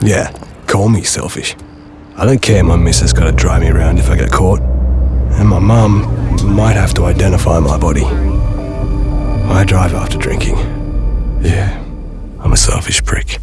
Yeah, call me selfish. I don't care my missus gotta drive me around if I get caught. And my mum might have to identify my body. I drive after drinking. Yeah, I'm a selfish prick.